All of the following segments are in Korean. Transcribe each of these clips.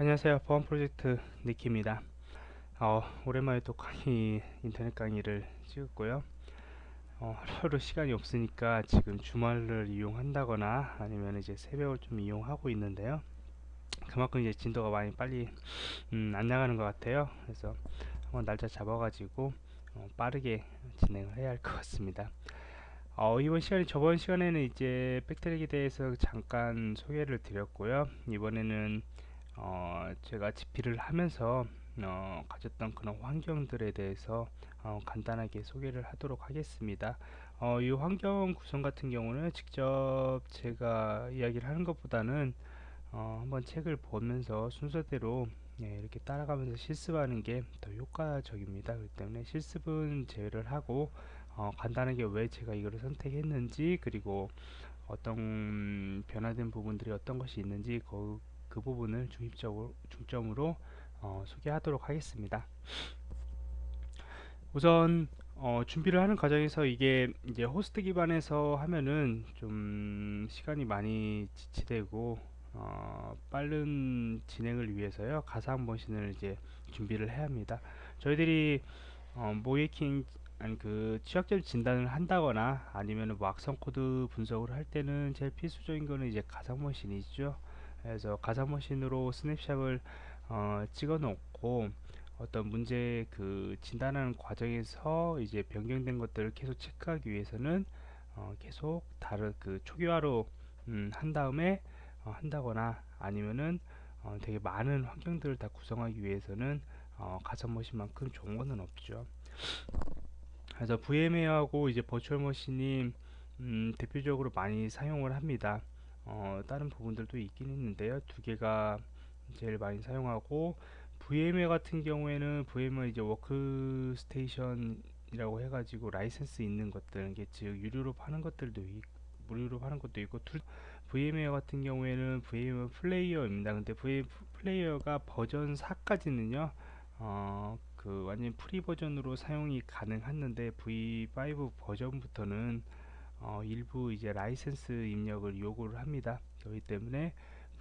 안녕하세요. 보안 프로젝트 니키입니다. 어, 오랜만에 또 강의 인터넷 강의를 찍었고요. 어, 하루하루 시간이 없으니까 지금 주말을 이용한다거나 아니면 이제 새벽을 좀 이용하고 있는데요. 그만큼 이제 진도가 많이 빨리 음, 안 나가는 것 같아요. 그래서 한번 날짜 잡아 가지고 어, 빠르게 진행을 해야 할 것 같습니다. 어, 이번 시간에 저번 시간에는 이제 백트랙에 대해서 잠깐 소개를 드렸고요. 이번에는 어, 제가 집필을 하면서 어, 가졌던 그런 환경들에 대해서 어, 간단하게 소개를 하도록 하겠습니다. 어, 이 환경 구성 같은 경우는 직접 제가 이야기를 하는 것보다는 어, 한번 책을 보면서 순서대로 예, 이렇게 따라가면서 실습하는 게 더 효과적입니다. 그렇기 때문에 실습은 제외를 하고 어, 간단하게 왜 제가 이거를 선택했는지 그리고 어떤 변화된 부분들이 어떤 것이 있는지 그, 그 부분을 중점적으로, 중점으로 어, 소개하도록 하겠습니다. 우선 어, 준비를 하는 과정에서 이게 이제 호스트 기반에서 하면은 좀 시간이 많이 지체되고 어, 빠른 진행을 위해서요 가상 머신을 이제 준비를 해야 합니다. 저희들이 어, 모이킹 아니 그 취약점 진단을 한다거나 아니면 뭐 악성 코드 분석을 할 때는 제일 필수적인 거는 이제 가상 머신이죠. 그래서 가상 머신으로 snapshot을 어, 찍어 놓고 어떤 문제 그 진단하는 과정에서 이제 변경된 것들을 계속 체크하기 위해서는 어, 계속 다른 그 초기화로 음, 한 다음에 어, 한다거나 아니면은 어, 되게 많은 환경들을 다 구성하기 위해서는 어, 가상 머신만큼 좋은 거는 없죠. 그래서 VMware하고 이제 virtual machine이 음, 대표적으로 많이 사용을 합니다. 어, 다른 부분들도 있긴 있는데요. 두 개가 제일 많이 사용하고 VMware 같은 경우에는 VMware 이제 Workstation이라고 해가지고 라이센스 있는 것들, 이게 즉 유료로 파는 것들도 있, 무료로 파는 것도 있고 tool, VMware 같은 경우에는 VMware Player입니다. 근데 VM 플레이어가 버전 4까지는요, 어, 그 완전 free 버전으로 사용이 가능했는데 V5 버전부터는 어, 일부 이제 라이센스 입력을 요구를 합니다. 그렇기 때문에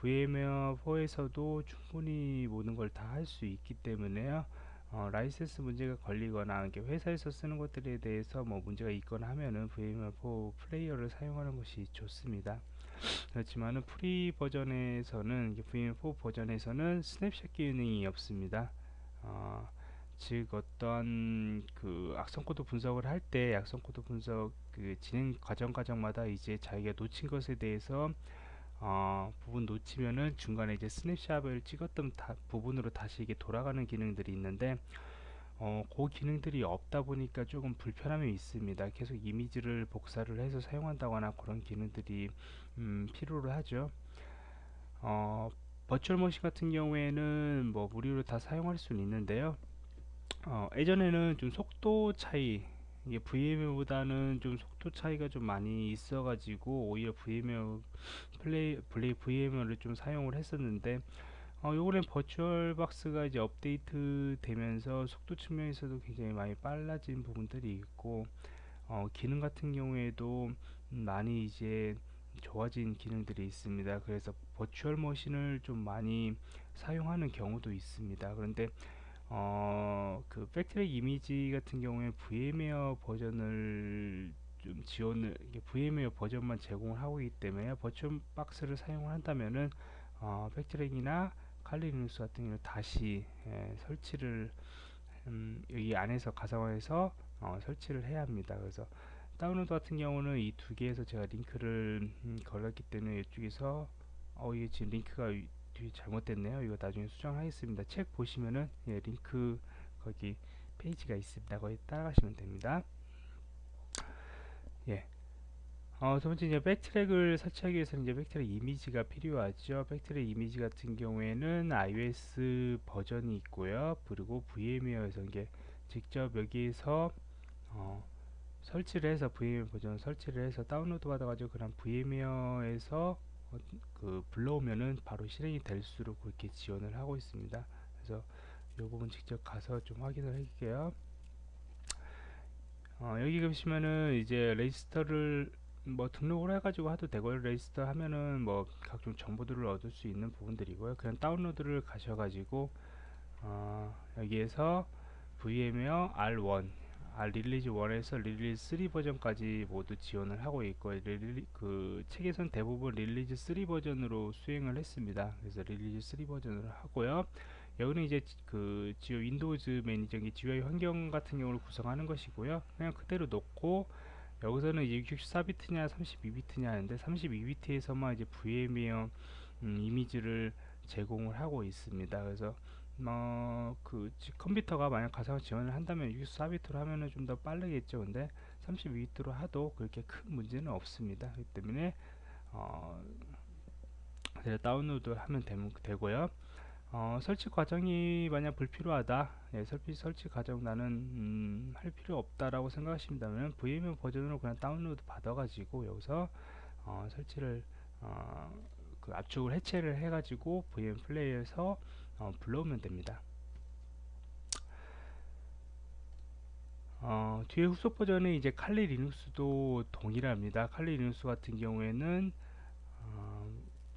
VMware 4에서도 충분히 모든 걸 다 할 수 있기 때문에요. 어, 라이센스 문제가 걸리거나 이렇게 회사에서 쓰는 것들에 대해서 뭐 문제가 있거나 하면은 VMware 4 플레이어를 사용하는 것이 좋습니다. 그렇지만은 free 버전에서는 VMware 4 버전에서는 스냅샷 기능이 없습니다. 어, 즉 어떤 그 악성 코드 분석을 할 때 악성 코드 분석 그 진행 과정 과정마다 이제 자기가 놓친 것에 대해서 어, 부분 놓치면은 중간에 이제 스냅샷을 찍었던 다, 부분으로 다시 이게 돌아가는 기능들이 있는데 어, 그 기능들이 없다 보니까 조금 불편함이 있습니다. 계속 이미지를 복사를 해서 사용한다거나 그런 기능들이 음, 필요로 하죠. 어, 버추얼 머신 같은 경우에는 뭐 무료로 다 사용할 수는 있는데요. 어, 예전에는 좀 속도 차이 이게 VM보다는 좀 속도 차이가 좀 많이 있어 가지고 오히려 VM 플레이 플레이 VM을 좀 사용을 했었는데 어, 요번엔 버추얼 박스가 이제 업데이트 되면서 속도 측면에서도 굉장히 많이 빨라진 부분들이 있고 어, 기능 같은 경우에도 많이 이제 좋아진 기능들이 있습니다. 그래서 virtual machine을 좀 많이 사용하는 경우도 있습니다. 그런데 어, 그 BackTrack 이미지 같은 경우에 VMware 버전을 좀 지원을 VMware 버전만 제공을 하고 있기 때문에 버추얼 박스를 사용을 한다면은 어, 팩트랙이나 칼리눅스 같은 경우는 다시 예, 설치를 음, 여기 안에서 가상화해서 어, 설치를 해야 합니다. 그래서 다운로드 같은 경우는 이 두 개에서 제가 링크를 음, 걸었기 때문에 이쪽에서 어, 이게 지금 링크가 뒤 잘못됐네요. 이거 나중에 수정하겠습니다. 책 보시면은 예, 링크 거기 페이지가 있습니다. 거기 따라가시면 됩니다. 예. 어, 두 번째 이제 BackTrack을 설치하기 위해서는 이제 BackTrack 이미지가 필요하죠. BackTrack 이미지 같은 경우에는 ISO 버전이 있고요. 그리고 VMware에서 이게 직접 여기에서 어, 설치를 해서 VMware 버전 설치를 해서 다운로드 받아가지고 그런 어, 그 불러오면은 바로 실행이 될수록 그렇게 지원을 하고 있습니다. 그래서 이 부분 직접 가서 좀 확인을 할게요. 어, 여기 보시면은 이제 register를 뭐 등록을 해가지고 해도 되고요 register 하면은 뭐 각종 정보들을 얻을 수 있는 부분들이고요 그냥 다운로드를 가셔가지고 어, 여기에서 VMware R1 release 1에서 release 3 버전까지 모두 지원을 하고 있고 릴리, 그 책에선 대부분 release 3 버전으로 수행을 했습니다. 그래서 release 3 버전으로 하고요. 여기는 이제 그 지오 Windows Manager기 GUI 환경 같은 경우를 구성하는 것이고요. 그냥 그대로 놓고 여기서는 이제 64비트냐 32비트냐 하는데 32비트에서만 이제 VMware 음, 이미지를 제공을 하고 있습니다. 그래서 뭐그 컴퓨터가 만약 가상화 지원을 한다면 64비트로 하면은 좀 더 빠르겠죠. 근데 32비트로 하도 그렇게 큰 문제는 없습니다. 그렇기 때문에 어 다운로드 하면 되 고요. 어, 설치 과정이 만약 불필요하다 예, 설치, 설치 과정 나는 음, 할 필요 없다라고 생각하신다면 VMware 버전으로 그냥 다운로드 받아 가지고 여기서 어, 설치를 어, 그 압축을 해체를 해 가지고 VM Player에서 어, 불러오면 됩니다. 어, 뒤에 후속 버전에 이제 칼리 리눅스도 동일합니다. Kali Linux 같은 경우에는 어,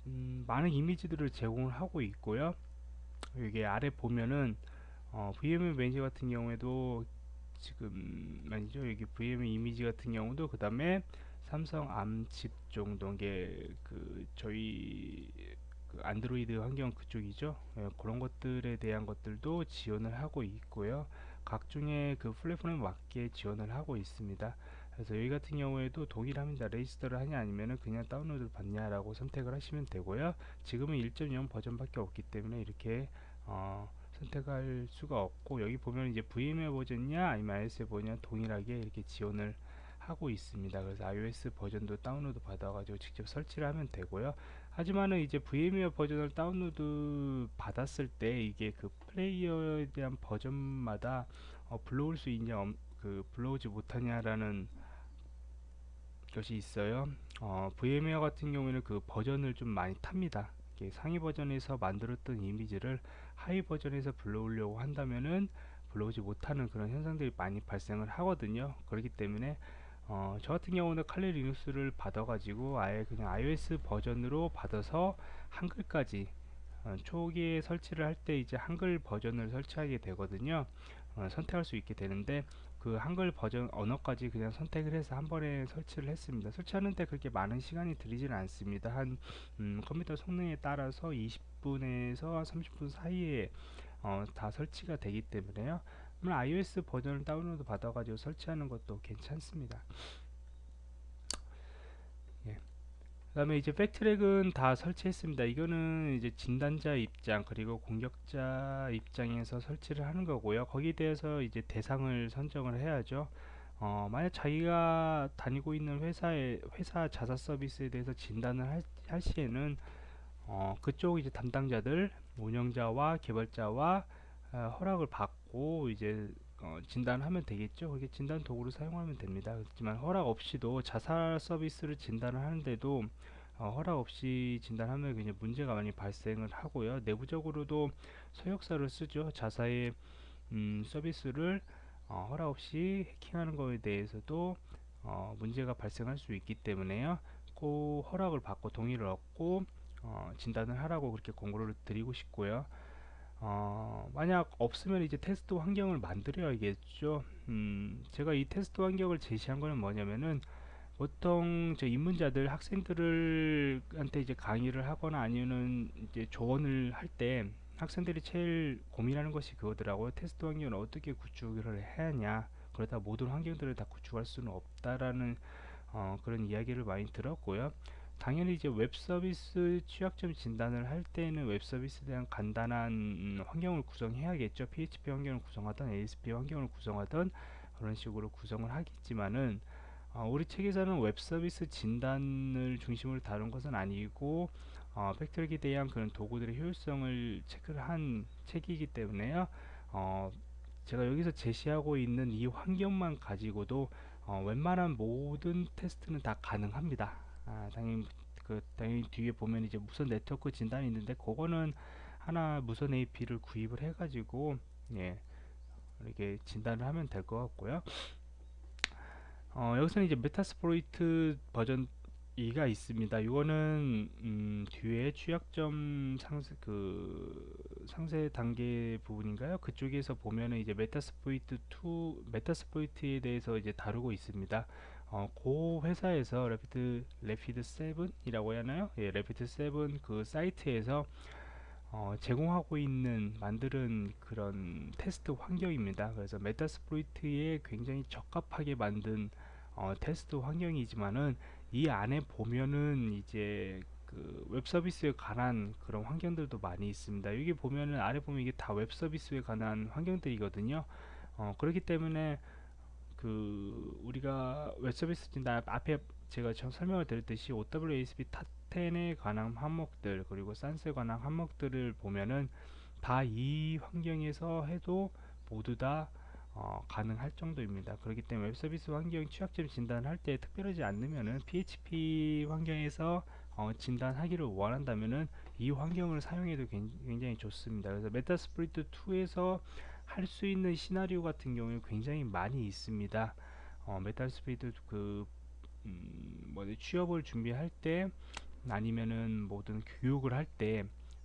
음, 많은 이미지들을 제공을 하고 있고요. 여기 아래 보면은 어, VM manager 같은 경우에도 지금 아니죠? 여기 VM 이미지 같은 경우도 그 다음에 삼성 ARM칩 정도 게 그 저희 그 안드로이드 환경 그쪽이죠? 예, 그런 것들에 대한 것들도 지원을 하고 있고요. 각종의 그 플랫폼에 맞게 지원을 하고 있습니다. 그래서 여기 같은 경우에도 동일합니다 register를 하냐 아니면은 그냥 다운로드 받냐 라고 선택을 하시면 되고요. 지금은 1.0 버전 밖에 없기 때문에 이렇게 어, 선택할 수가 없고 여기 보면 이제 VMware 버전이냐 아니면 ISO 버전 동일하게 이렇게 지원을 하고 있습니다. 그래서 iOS 버전도 다운로드 받아가지고 직접 설치를 하면 되고요 하지만은 이제 VMware 버전을 다운로드 받았을 때 이게 그 플레이어에 대한 버전마다 어, 불러올 수 있냐 그 불러오지 못하냐라는 것이 있어요. 어, VMware 같은 경우에는 그 버전을 좀 많이 탑니다. 상위 버전에서 만들었던 이미지를 하위 버전에서 불러오려고 한다면은 불러오지 못하는 그런 현상들이 많이 발생을 하거든요. 그렇기 때문에 어, 저 같은 경우는 칼리 리눅스를 받아 가지고 아예 그냥 iOS 버전으로 받아서 한글까지 어, 초기에 설치를 할 때 이제 한글 버전을 설치하게 되거든요. 어, 선택할 수 있게 되는데 그 한글 버전 언어까지 그냥 선택을 해서 한 번에 설치를 했습니다. 설치하는데 그렇게 많은 시간이 들이지는 않습니다. 한 음, 컴퓨터 성능에 따라서 20분에서 30분 사이에 어, 다 설치가 되기 때문에요 물론 iOS 버전을 다운로드 받아 가지고 설치하는 것도 괜찮습니다. 그 다음에 이제 팩트랙은 다 설치했습니다. 이거는 이제 진단자 입장 그리고 공격자 입장에서 설치를 하는 거고요. 거기에 대해서 이제 대상을 선정을 해야죠. 어, 만약 자기가 다니고 있는 회사의 회사 자사 서비스에 대해서 진단을 할, 할 시에는 어, 그쪽 이제 담당자들 운영자와 개발자와 어, 허락을 받고 이제 어, 진단하면 되겠죠. 그게 진단 도구를 사용하면 됩니다. 그렇지만 허락 없이도 자살 서비스를 진단을 하는데도 어, 허락 없이 진단하면 그냥 문제가 많이 발생을 하고요. 내부적으로도 서역서를 쓰죠. 자사의 음, 서비스를 어, 허락 없이 해킹하는 것에 대해서도 어, 문제가 발생할 수 있기 때문에요. 꼭 허락을 받고 동의를 얻고 어, 진단을 하라고 그렇게 공고를 드리고 싶고요. 어, 만약 없으면 이제 테스트 환경을 만들어야겠죠. 음, 제가 이 테스트 환경을 제시한 거는 뭐냐면은 보통 저 입문자들 학생들을 한테 이제 강의를 하거나 아니면 이제 조언을 할 때 학생들이 제일 고민하는 것이 그거더라고요. 테스트 환경을 어떻게 구축을 해야 하냐. 그러다 모든 환경들을 다 구축할 수는 없다라는 어, 그런 이야기를 많이 들었고요. 당연히 이제 웹 서비스 취약점 진단을 할 때는 웹 서비스에 대한 간단한 음, 환경을 구성해야겠죠. PHP 환경을 구성하던 ASP 환경을 구성하던 그런 식으로 구성을 하겠지만은 어, 우리 책에서는 웹 서비스 진단을 중심으로 다룬 것은 아니고 어, BackTrack에 대한 그런 도구들의 효율성을 체크를 한 책이기 때문에요. 어, 제가 여기서 제시하고 있는 이 환경만 가지고도 어, 웬만한 모든 테스트는 다 가능합니다. 아, 당연히 그 당연히 뒤에 보면 이제 무선 네트워크 진단이 있는데 그거는 하나 무선 AP를 구입을 해 가지고 예 이렇게 진단을 하면 될 것 같고요. 어, 어, 여기서는 이제 Metasploitable 버전 2가 있습니다. 이거는 음, 뒤에 취약점 상세 그 상세 단계 부분인가요? 그쪽에서 보면은 이제 Metasploitable 2 Metasploit에 대해서 이제 다루고 있습니다. 어, 그 회사에서 Rapid Rapid7이라고 해야 하나요? 예, Rapid7 그 사이트에서 어, 제공하고 있는 만드는 그런 테스트 환경입니다. 그래서 Metasploit에 굉장히 적합하게 만든 어, 테스트 환경이지만은 이 안에 보면은 이제 그 웹 서비스에 관한 그런 환경들도 많이 있습니다. 여기 보면은 아래 보면 이게 다 웹 서비스에 관한 환경들이거든요. 어, 그렇기 때문에 그 우리가 웹 서비스 나 앞에 제가 좀 설명을 드렸듯이 OWASP Top10에 관한 항목들 그리고 SANS에 관한 항목들을 보면은 다 이 환경에서 해도 모두 다 어, 가능할 정도입니다. 그렇기 때문에 웹 서비스 환경 취약점 진단을 할 때 특별하지 않으면은 PHP 환경에서 어, 진단하기를 원한다면은 이 환경을 사용해도 굉장히 좋습니다. 그래서 Metasploit 2에서 할 수 있는 시나리오 같은 경우에 굉장히 많이 있습니다. 어, Metasploit 그 음, 뭐 취업을 준비할 때 아니면은 모든 교육을 할 때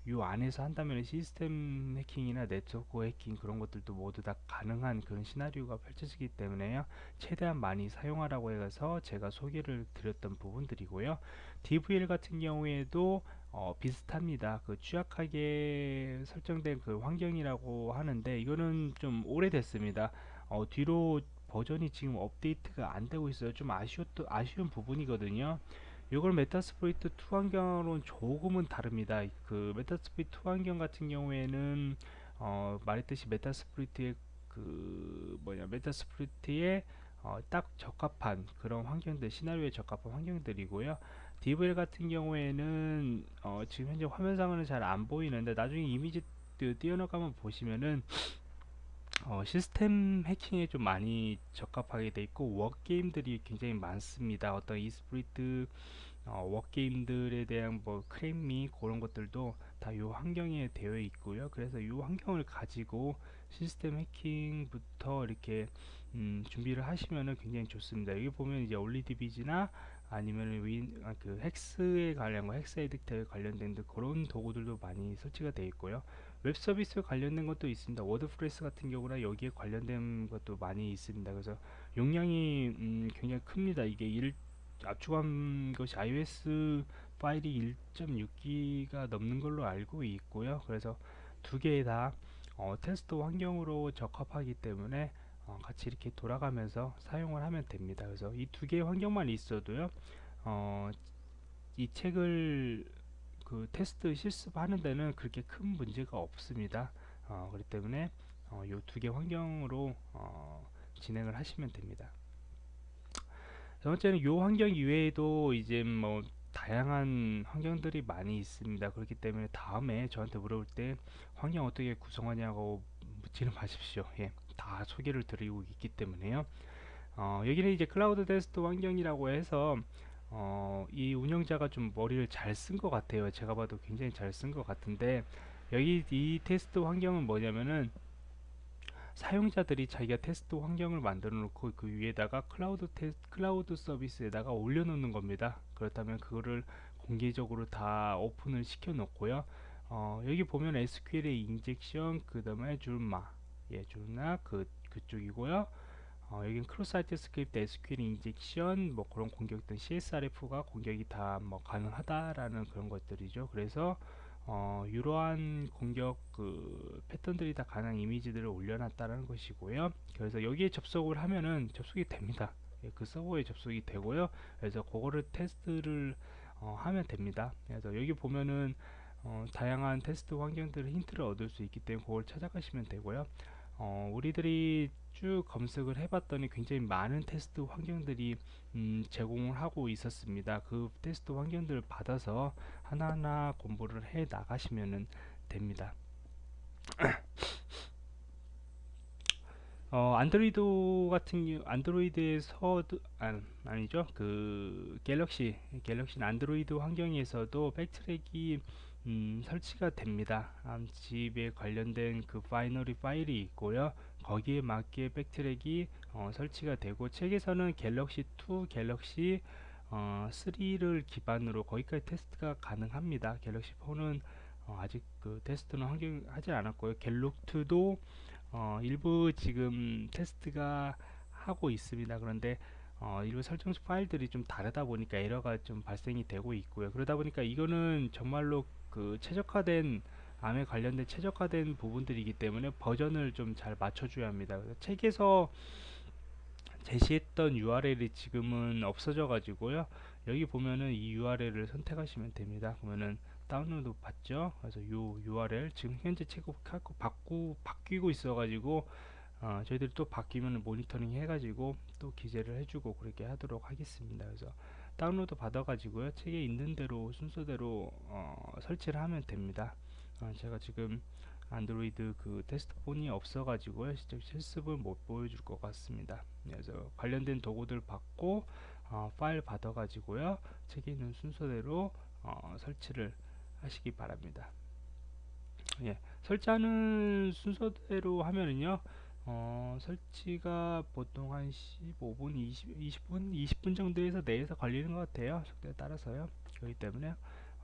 요 안에서 한다면 시스템 해킹이나 네트워크 해킹 그런 것들도 모두 다 가능한 그런 시나리오가 펼쳐지기 때문에요. 최대한 많이 사용하라고 해서 제가 소개를 드렸던 부분들이고요. DVL 같은 경우에도 어, 비슷합니다. 그 취약하게 설정된 그 환경이라고 하는데 이거는 좀 오래됐습니다. 어, 뒤로 버전이 지금 업데이트가 안 되고 있어요. 좀 아쉬웠, 아쉬운 부분이거든요 이걸 Metasploit 2 환경으로는 조금은 다릅니다. 그 Metasploit 2 환경 같은 경우에는 어, 말했듯이 Metasploit의 그 뭐냐 Metasploit에 어, 딱 적합한 그런 환경들 시나리오에 적합한 환경들이고요. DVL 같은 경우에는 어, 지금 현재 화면상으로는 잘 안 보이는데 나중에 이미지 띄어나가면 보시면은 어, 시스템 해킹에 좀 많이 적합하게 돼 있고 wargame들이 굉장히 많습니다. 어떤 exploit 어, wargame들에 대한 뭐 crackme 그런 것들도 다 이 환경에 되어 있고요. 그래서 이 환경을 가지고 시스템 해킹부터 이렇게 음, 준비를 하시면은 굉장히 좋습니다. 여기 보면 이제 OllyDbg나 아니면 Win, 아, 그 헥스에 관련 거, 헥스 에디터에 관련된 그런 도구들도 많이 설치가 되어 있고요. 웹 서비스 관련된 것도 있습니다. WordPress 같은 경우나 여기에 관련된 것도 많이 있습니다. 그래서 용량이 음, 굉장히 큽니다. 이게 1 압축한 것이 ISO 파일이 1.6기가 넘는 걸로 알고 있고요. 그래서 두 개 다 어, 테스트 환경으로 적합하기 때문에 어, 같이 이렇게 돌아가면서 사용을 하면 됩니다. 그래서 이 두 개의 환경만 있어도요. 어, 이 책을 그 테스트 실습하는 데는 그렇게 큰 문제가 없습니다. 어, 그렇기 때문에 어, 이두 개 환경으로 어, 진행을 하시면 됩니다. 두 번째는 이 환경 이외에도 이제 뭐 다양한 환경들이 많이 있습니다. 그렇기 때문에 다음에 저한테 물어볼 때 환경 어떻게 구성하냐고 묻지는 마십시오. 예, 다 소개를 드리고 있기 때문에요. 어, 여기는 이제 클라우드 테스트 환경이라고 해서 어, 이 운영자가 좀 머리를 잘 쓴 것 같아요. 제가 봐도 굉장히 잘 쓴 것 같은데 여기 이 테스트 환경은 뭐냐면은 사용자들이 자기가 테스트 환경을 만들어 놓고 그 위에다가 클라우드 테스 클라우드 서비스에다가 올려 놓는 겁니다. 그렇다면 그거를 공개적으로 다 오픈을 시켜 놓고요. 어, 여기 보면 SQL의 injection 그 다음에 줄마 예 줄나 그 그쪽이고요. 어, 여긴 cross-site script SQL injection 뭐 그런 공격들 CSRF가 공격이 다 뭐 가능하다라는 그런 것들이죠. 그래서 어, 이러한 공격 그 패턴들이 다 가능한 이미지들을 올려놨다는 것이고요. 그래서 여기에 접속을 하면은 접속이 됩니다. 예, 그 서버에 접속이 되고요. 그래서 그거를 테스트를 어, 하면 됩니다. 그래서 여기 보면은 어, 다양한 테스트 환경들을 힌트를 얻을 수 있기 때문에 그걸 찾아가시면 되고요. 어, 우리들이 쭉 검색을 해봤더니 굉장히 많은 테스트 환경들이 음, 제공을 하고 있었습니다. 그 테스트 환경들을 받아서 하나하나 공부를 해 나가시면 됩니다. 어, 안드로이드 같은 경우 안드로이드에서도 아, 아니죠 그 갤럭시 갤럭시 안드로이드 환경에서도 BackTrack이 음, 설치가 됩니다. 음, zip에 관련된 그 binary 파일이 있고요. 거기에 맞게 BackTrack이 어, 설치가 되고 책에서는 갤럭시 2, 갤럭시 어, 3를 기반으로 거기까지 테스트가 가능합니다. 갤럭시 4는 어, 아직 그 테스트는 환경 하지 않았고요. 갤럭2도 어, 일부 지금 테스트가 하고 있습니다. 그런데 어, 일부 설정 파일들이 좀 다르다 보니까 에러가 좀 발생이 되고 있고요. 그러다 보니까 이거는 정말로 그 최적화된 암에 관련된 최적화된 부분들이기 때문에 버전을 좀 잘 맞춰줘야 합니다. 책에서 제시했던 URL이 지금은 없어져 가지고요. 여기 보면은 이 URL을 선택하시면 됩니다. 그러면은 다운로드 받죠? 그래서 요 URL 지금 현재 체크하고 바꾸 바뀌고 있어 가지고 어, 저희들이 또 바뀌면 모니터링 해 가지고 또 기재를 해주고 그렇게 하도록 하겠습니다. 그래서 다운로드 받아 가지고요. 책에 있는 대로 순서대로 어, 설치를 하면 됩니다. 어, 제가 지금 안드로이드 그 테스트 폰이 없어 가지고요. 실제 실습을 못 보여줄 것 같습니다. 그래서 관련된 도구들 받고 어, 파일 받아 가지고요. 책에 있는 순서대로 어, 설치를 하시기 바랍니다. 예, 설치하는 순서대로 하면은요 어, 설치가 보통 한 15분 20, 20분 20분 정도에서 내에서 걸리는 것 같아요. 속도에 따라서요. 그렇기 때문에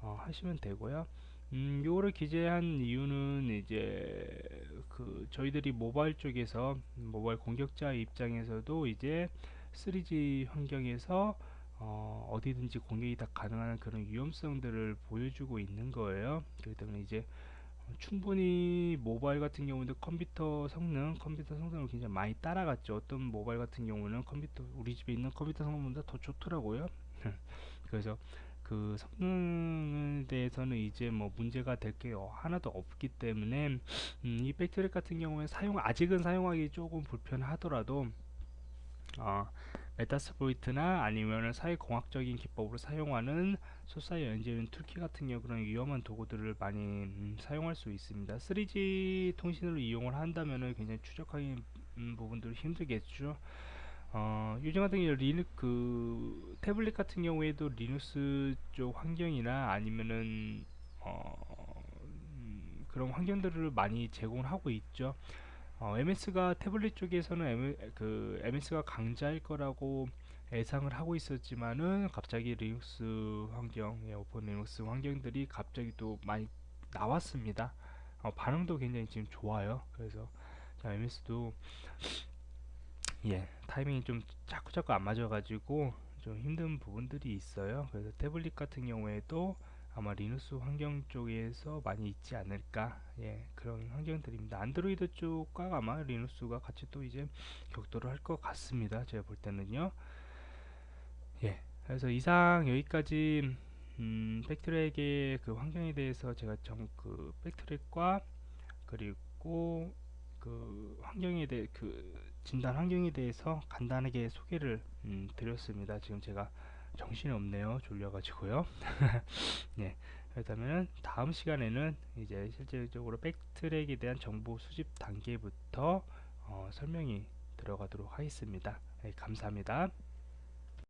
어, 하시면 되고요. 음, 요거를 기재한 이유는 이제 그 저희들이 모바일 쪽에서 모바일 공격자 입장에서도 이제 3G 환경에서 어, 어디든지 공격이 다 가능한 그런 위험성들을 보여주고 있는 거예요. 그렇기 때문에 이제 충분히 모바일 같은 경우도 컴퓨터 성능, 컴퓨터 성능을 굉장히 많이 따라갔죠. 어떤 모바일 같은 경우는 컴퓨터 우리 집에 있는 컴퓨터 성능보다 더 좋더라고요. 그래서 그 성능에 대해서는 이제 뭐 문제가 될 게 하나도 없기 때문에 음, 이 BackTrack 같은 경우에 사용 아직은 사용하기 조금 불편하더라도 어, Metasploit이나 아니면 사회공학적인 기법으로 사용하는 Social Engineering Toolkit 같은 경우 그런 위험한 도구들을 많이 음, 사용할 수 있습니다. 3G 통신을 이용을 한다면 굉장히 추적하기 음, 부분들이 힘들겠죠. 어, 요즘 같은 경우 리눅 그 태블릿 같은 경우에도 리눅스 쪽 환경이나 아니면은 어, 음, 그런 환경들을 많이 제공을 하고 있죠. 어, MS가 태블릿 쪽에서는 M, 그 MS가 강자일 거라고 예상을 하고 있었지만은 갑자기 리눅스 환경, 예, 오픈 리눅스 환경들이 갑자기 또 많이 나왔습니다. 어, 반응도 굉장히 지금 좋아요. 그래서 자, MS도 예 타이밍이 좀 자꾸 자꾸 안 맞아가지고 좀 힘든 부분들이 있어요 그래서 태블릿 같은 경우에도 아마 리눅스 환경 쪽에서 많이 있지 않을까 예 그런 환경들입니다 안드로이드 쪽과 아마 리눅스가 같이 또 이제 격돌을 할 것 같습니다 제가 볼 때는요 예 그래서 이상 여기까지 음, 백트랙의 그 환경에 대해서 제가 정그 백트랙과 그리고 그 환경에 대해 그 진단 환경에 대해서 간단하게 소개를 음, 드렸습니다. 지금 제가 정신이 없네요. 졸려가지고요. 네. 그렇다면 다음 시간에는 이제 실질적으로 백트랙에 대한 정보 수집 단계부터 어, 설명이 들어가도록 하겠습니다. 네, 감사합니다.